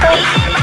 Bye.